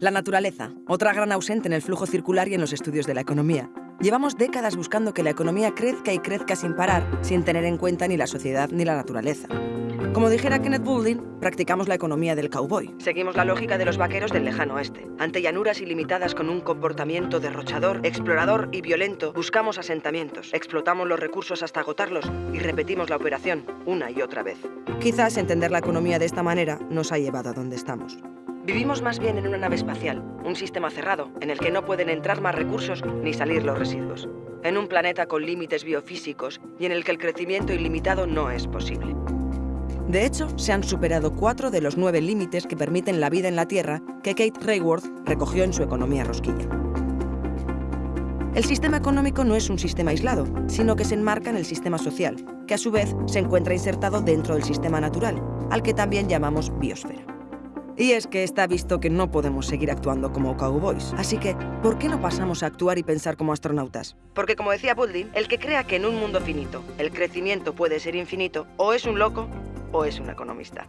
La naturaleza, otra gran ausente en el flujo circular y en los estudios de la economía. Llevamos décadas buscando que la economía crezca y crezca sin parar, sin tener en cuenta ni la sociedad ni la naturaleza. Como dijera Kenneth Boulding, practicamos la economía del cowboy. Seguimos la lógica de los vaqueros del lejano oeste. Ante llanuras ilimitadas con un comportamiento derrochador, explorador y violento, buscamos asentamientos, explotamos los recursos hasta agotarlos y repetimos la operación una y otra vez. Quizás entender la economía de esta manera nos ha llevado a donde estamos. Vivimos más bien en una nave espacial, un sistema cerrado, en el que no pueden entrar más recursos ni salir los residuos. En un planeta con límites biofísicos y en el que el crecimiento ilimitado no es posible. De hecho, se han superado cuatro de los nueve límites que permiten la vida en la Tierra que Kate Rayworth recogió en su Economía Rosquilla. El sistema económico no es un sistema aislado, sino que se enmarca en el sistema social, que a su vez se encuentra insertado dentro del sistema natural, al que también llamamos biosfera. Y es que está visto que no podemos seguir actuando como cowboys. Así que, ¿por qué no pasamos a actuar y pensar como astronautas? Porque como decía Boulding, el que crea que en un mundo finito el crecimiento puede ser infinito, o es un loco o es un economista.